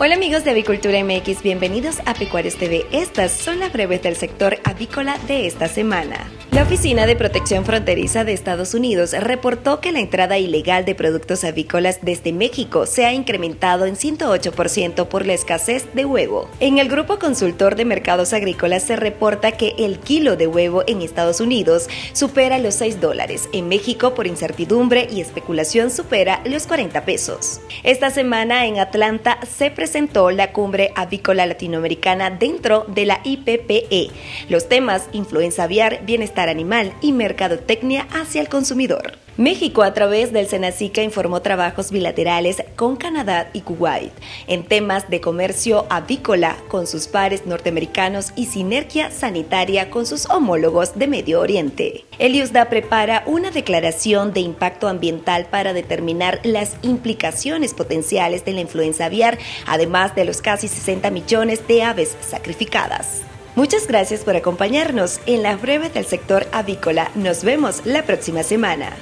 Hola amigos de Avicultura MX, bienvenidos a Pecuarios TV. Estas son las breves del sector avícola de esta semana. La Oficina de Protección Fronteriza de Estados Unidos reportó que la entrada ilegal de productos avícolas desde México se ha incrementado en 108% por la escasez de huevo. En el Grupo Consultor de Mercados Agrícolas se reporta que el kilo de huevo en Estados Unidos supera los 6 dólares. En México, por incertidumbre y especulación, supera los 40 pesos. Esta semana en Atlanta se presentó la cumbre avícola latinoamericana dentro de la IPPE. Los temas influenza aviar, bienestar animal y mercadotecnia hacia el consumidor. México, a través del Senacica, informó trabajos bilaterales con Canadá y Kuwait en temas de comercio avícola con sus pares norteamericanos y sinergia sanitaria con sus homólogos de Medio Oriente. El IUSDA prepara una declaración de impacto ambiental para determinar las implicaciones potenciales de la influenza aviar, además de los casi 60 millones de aves sacrificadas. Muchas gracias por acompañarnos en la breve del sector avícola. Nos vemos la próxima semana.